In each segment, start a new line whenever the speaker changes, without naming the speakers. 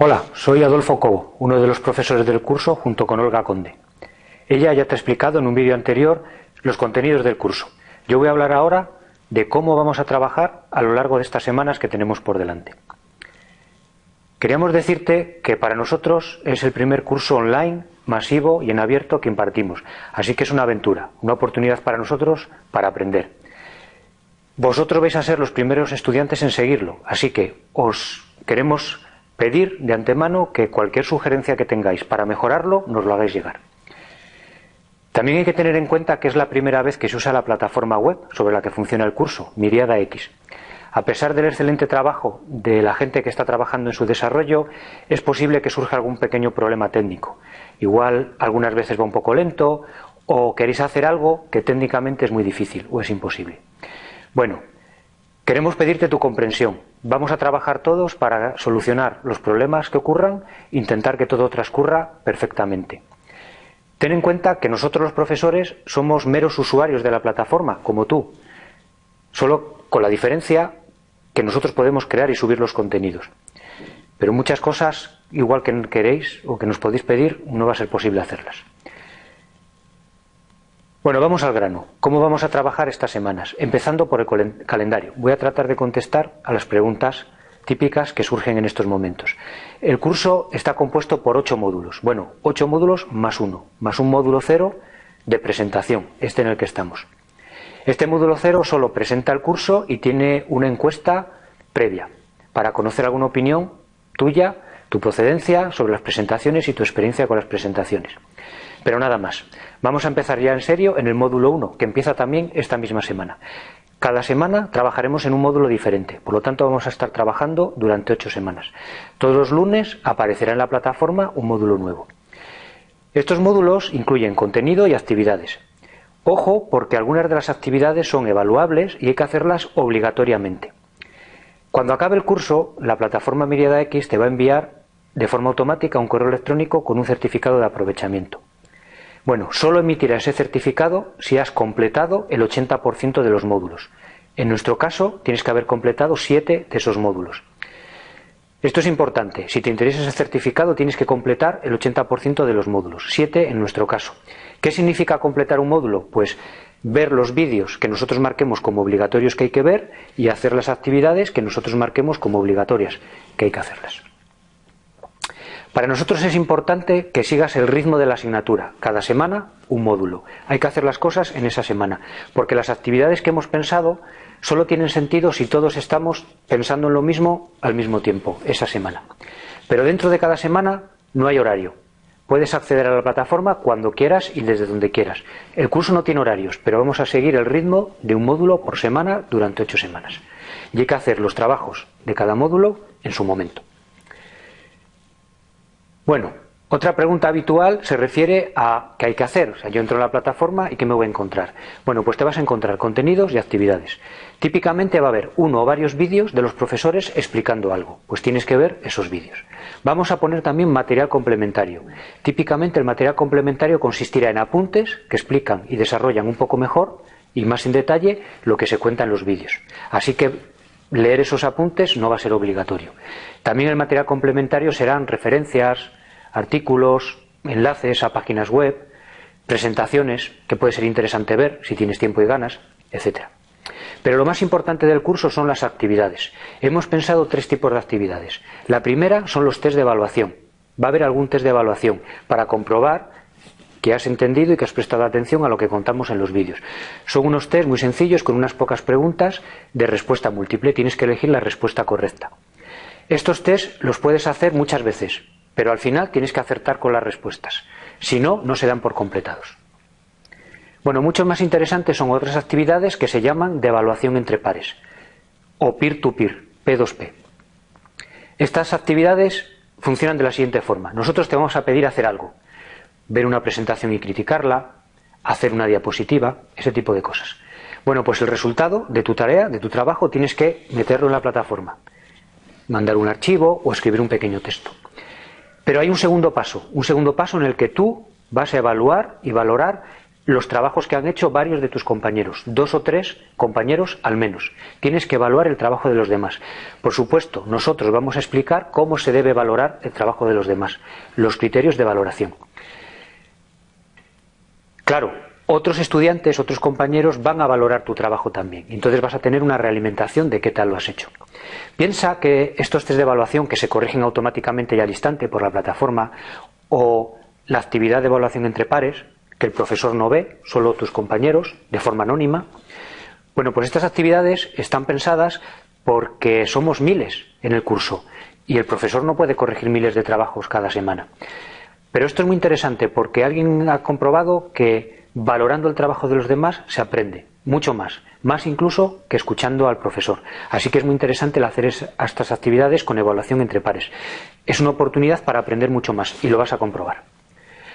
Hola, soy Adolfo Cobo, uno de los profesores del curso junto con Olga Conde. Ella ya te ha explicado en un vídeo anterior los contenidos del curso. Yo voy a hablar ahora de cómo vamos a trabajar a lo largo de estas semanas que tenemos por delante. Queríamos decirte que para nosotros es el primer curso online, masivo y en abierto que impartimos, así que es una aventura, una oportunidad para nosotros para aprender. Vosotros vais a ser los primeros estudiantes en seguirlo, así que os queremos pedir de antemano que cualquier sugerencia que tengáis para mejorarlo nos lo hagáis llegar. También hay que tener en cuenta que es la primera vez que se usa la plataforma web sobre la que funciona el curso, Miriada X. A pesar del excelente trabajo de la gente que está trabajando en su desarrollo, es posible que surja algún pequeño problema técnico. Igual algunas veces va un poco lento o queréis hacer algo que técnicamente es muy difícil o es imposible. Bueno, queremos pedirte tu comprensión. Vamos a trabajar todos para solucionar los problemas que ocurran, intentar que todo transcurra perfectamente. Ten en cuenta que nosotros los profesores somos meros usuarios de la plataforma, como tú, solo con la diferencia que nosotros podemos crear y subir los contenidos. Pero muchas cosas, igual que queréis o que nos podéis pedir, no va a ser posible hacerlas. Bueno, vamos al grano. ¿Cómo vamos a trabajar estas semanas? Empezando por el calendario. Voy a tratar de contestar a las preguntas típicas que surgen en estos momentos. El curso está compuesto por ocho módulos. Bueno, ocho módulos más uno, más un módulo cero de presentación, este en el que estamos. Este módulo cero solo presenta el curso y tiene una encuesta previa para conocer alguna opinión tuya, tu procedencia sobre las presentaciones y tu experiencia con las presentaciones. Pero nada más. Vamos a empezar ya en serio en el módulo 1, que empieza también esta misma semana. Cada semana trabajaremos en un módulo diferente, por lo tanto vamos a estar trabajando durante ocho semanas. Todos los lunes aparecerá en la plataforma un módulo nuevo. Estos módulos incluyen contenido y actividades. Ojo, porque algunas de las actividades son evaluables y hay que hacerlas obligatoriamente. Cuando acabe el curso, la plataforma Miriada X te va a enviar de forma automática un correo electrónico con un certificado de aprovechamiento. Bueno, solo emitirá ese certificado si has completado el 80% de los módulos. En nuestro caso, tienes que haber completado 7 de esos módulos. Esto es importante. Si te interesa ese certificado, tienes que completar el 80% de los módulos. 7 en nuestro caso. ¿Qué significa completar un módulo? Pues ver los vídeos que nosotros marquemos como obligatorios que hay que ver y hacer las actividades que nosotros marquemos como obligatorias que hay que hacerlas. Para nosotros es importante que sigas el ritmo de la asignatura. Cada semana un módulo. Hay que hacer las cosas en esa semana, porque las actividades que hemos pensado solo tienen sentido si todos estamos pensando en lo mismo al mismo tiempo, esa semana. Pero dentro de cada semana no hay horario. Puedes acceder a la plataforma cuando quieras y desde donde quieras. El curso no tiene horarios, pero vamos a seguir el ritmo de un módulo por semana durante ocho semanas. Y hay que hacer los trabajos de cada módulo en su momento. Bueno, otra pregunta habitual se refiere a qué hay que hacer. O sea, yo entro en la plataforma y qué me voy a encontrar. Bueno, pues te vas a encontrar contenidos y actividades. Típicamente va a haber uno o varios vídeos de los profesores explicando algo. Pues tienes que ver esos vídeos. Vamos a poner también material complementario. Típicamente el material complementario consistirá en apuntes que explican y desarrollan un poco mejor y más en detalle lo que se cuenta en los vídeos. Así que leer esos apuntes no va a ser obligatorio. También el material complementario serán referencias, artículos, enlaces a páginas web, presentaciones que puede ser interesante ver si tienes tiempo y ganas, etc. Pero lo más importante del curso son las actividades. Hemos pensado tres tipos de actividades. La primera son los test de evaluación. Va a haber algún test de evaluación para comprobar que has entendido y que has prestado atención a lo que contamos en los vídeos. Son unos test muy sencillos con unas pocas preguntas de respuesta múltiple. Tienes que elegir la respuesta correcta. Estos test los puedes hacer muchas veces, pero al final tienes que acertar con las respuestas. Si no, no se dan por completados. Bueno, mucho más interesantes son otras actividades que se llaman de evaluación entre pares o peer-to-peer, P2P. Estas actividades funcionan de la siguiente forma. Nosotros te vamos a pedir hacer algo, ver una presentación y criticarla, hacer una diapositiva, ese tipo de cosas. Bueno, pues el resultado de tu tarea, de tu trabajo, tienes que meterlo en la plataforma, mandar un archivo o escribir un pequeño texto. Pero hay un segundo paso, un segundo paso en el que tú vas a evaluar y valorar los trabajos que han hecho varios de tus compañeros, dos o tres compañeros al menos. Tienes que evaluar el trabajo de los demás. Por supuesto, nosotros vamos a explicar cómo se debe valorar el trabajo de los demás, los criterios de valoración. Claro, otros estudiantes, otros compañeros van a valorar tu trabajo también. Entonces vas a tener una realimentación de qué tal lo has hecho. Piensa que estos test de evaluación que se corrigen automáticamente y al instante por la plataforma o la actividad de evaluación entre pares, que el profesor no ve, solo tus compañeros, de forma anónima. Bueno, pues estas actividades están pensadas porque somos miles en el curso y el profesor no puede corregir miles de trabajos cada semana. Pero esto es muy interesante porque alguien ha comprobado que valorando el trabajo de los demás se aprende mucho más, más incluso que escuchando al profesor. Así que es muy interesante el hacer estas actividades con evaluación entre pares. Es una oportunidad para aprender mucho más y lo vas a comprobar.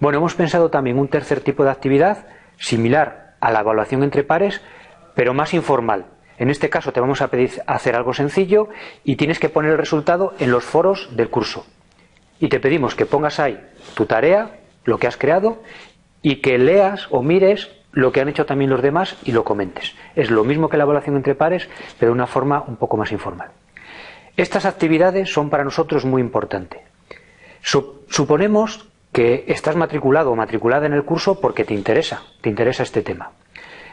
Bueno, hemos pensado también un tercer tipo de actividad similar a la evaluación entre pares, pero más informal. En este caso te vamos a pedir hacer algo sencillo y tienes que poner el resultado en los foros del curso. Y te pedimos que pongas ahí tu tarea, lo que has creado, y que leas o mires lo que han hecho también los demás y lo comentes. Es lo mismo que la evaluación entre pares, pero de una forma un poco más informal. Estas actividades son para nosotros muy importantes. Suponemos que estás matriculado o matriculada en el curso porque te interesa, te interesa este tema.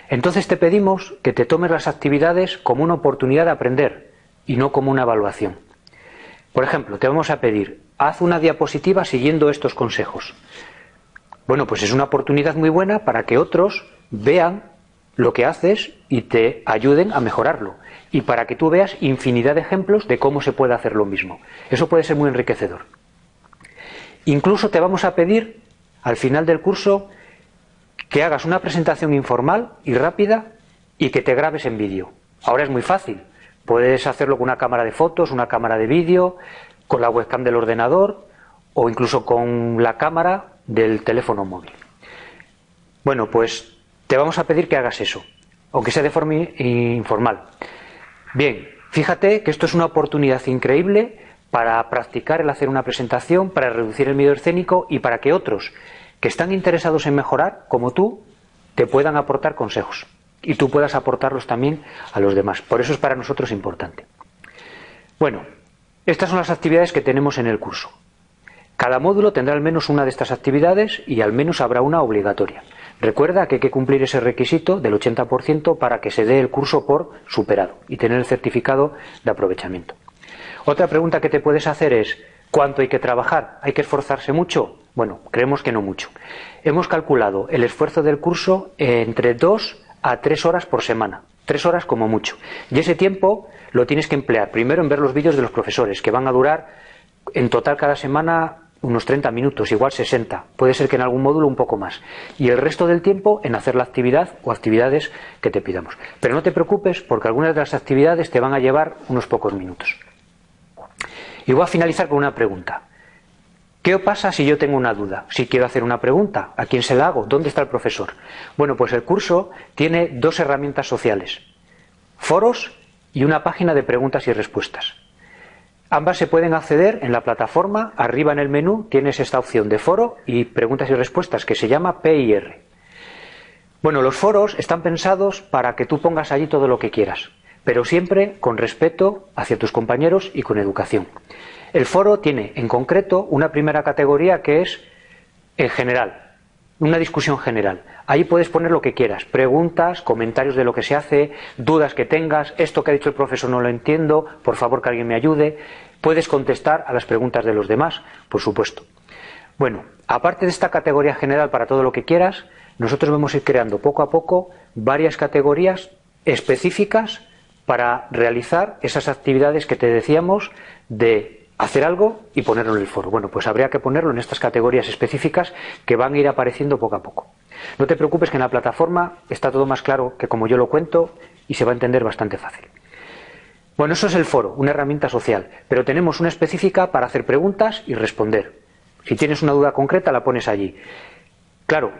Entonces te pedimos que te tomes las actividades como una oportunidad de aprender y no como una evaluación. Por ejemplo, te vamos a pedir, haz una diapositiva siguiendo estos consejos. Bueno, pues es una oportunidad muy buena para que otros vean lo que haces y te ayuden a mejorarlo. Y para que tú veas infinidad de ejemplos de cómo se puede hacer lo mismo. Eso puede ser muy enriquecedor. Incluso te vamos a pedir al final del curso que hagas una presentación informal y rápida y que te grabes en vídeo. Ahora es muy fácil. Puedes hacerlo con una cámara de fotos, una cámara de vídeo, con la webcam del ordenador o incluso con la cámara del teléfono móvil. Bueno, pues te vamos a pedir que hagas eso, aunque sea de forma informal. Bien, fíjate que esto es una oportunidad increíble para practicar el hacer una presentación, para reducir el miedo escénico y para que otros que están interesados en mejorar, como tú, te puedan aportar consejos y tú puedas aportarlos también a los demás. Por eso es para nosotros importante. Bueno, estas son las actividades que tenemos en el curso. Cada módulo tendrá al menos una de estas actividades y al menos habrá una obligatoria. Recuerda que hay que cumplir ese requisito del 80% para que se dé el curso por superado y tener el certificado de aprovechamiento. Otra pregunta que te puedes hacer es, ¿cuánto hay que trabajar? ¿Hay que esforzarse mucho? Bueno, creemos que no mucho. Hemos calculado el esfuerzo del curso entre 2 a 3 horas por semana. 3 horas como mucho. Y ese tiempo lo tienes que emplear primero en ver los vídeos de los profesores, que van a durar en total cada semana unos 30 minutos, igual 60. Puede ser que en algún módulo un poco más. Y el resto del tiempo en hacer la actividad o actividades que te pidamos. Pero no te preocupes porque algunas de las actividades te van a llevar unos pocos minutos. Y voy a finalizar con una pregunta. ¿Qué pasa si yo tengo una duda? Si quiero hacer una pregunta, ¿a quién se la hago? ¿Dónde está el profesor? Bueno, pues el curso tiene dos herramientas sociales, foros y una página de preguntas y respuestas. Ambas se pueden acceder en la plataforma, arriba en el menú tienes esta opción de foro y preguntas y respuestas que se llama PIR. Bueno, los foros están pensados para que tú pongas allí todo lo que quieras pero siempre con respeto hacia tus compañeros y con educación. El foro tiene en concreto una primera categoría que es en general, una discusión general. Ahí puedes poner lo que quieras, preguntas, comentarios de lo que se hace, dudas que tengas, esto que ha dicho el profesor no lo entiendo, por favor que alguien me ayude. Puedes contestar a las preguntas de los demás, por supuesto. Bueno, aparte de esta categoría general para todo lo que quieras, nosotros vamos a ir creando poco a poco varias categorías específicas para realizar esas actividades que te decíamos de hacer algo y ponerlo en el foro. Bueno, pues habría que ponerlo en estas categorías específicas que van a ir apareciendo poco a poco. No te preocupes que en la plataforma está todo más claro que como yo lo cuento y se va a entender bastante fácil. Bueno, eso es el foro, una herramienta social, pero tenemos una específica para hacer preguntas y responder. Si tienes una duda concreta, la pones allí. Claro,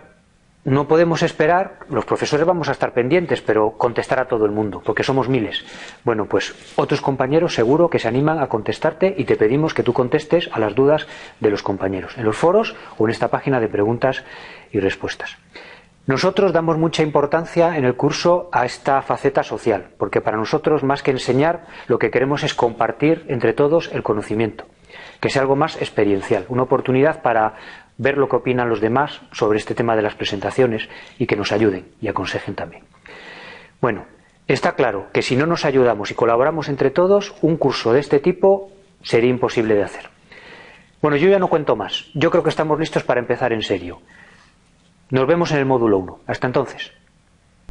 no podemos esperar, los profesores vamos a estar pendientes, pero contestar a todo el mundo, porque somos miles. Bueno, pues otros compañeros seguro que se animan a contestarte y te pedimos que tú contestes a las dudas de los compañeros, en los foros o en esta página de preguntas y respuestas. Nosotros damos mucha importancia en el curso a esta faceta social, porque para nosotros, más que enseñar, lo que queremos es compartir entre todos el conocimiento, que sea algo más experiencial, una oportunidad para ver lo que opinan los demás sobre este tema de las presentaciones y que nos ayuden y aconsejen también. Bueno, está claro que si no nos ayudamos y colaboramos entre todos, un curso de este tipo sería imposible de hacer. Bueno, yo ya no cuento más. Yo creo que estamos listos para empezar en serio. Nos vemos en el módulo 1. Hasta entonces.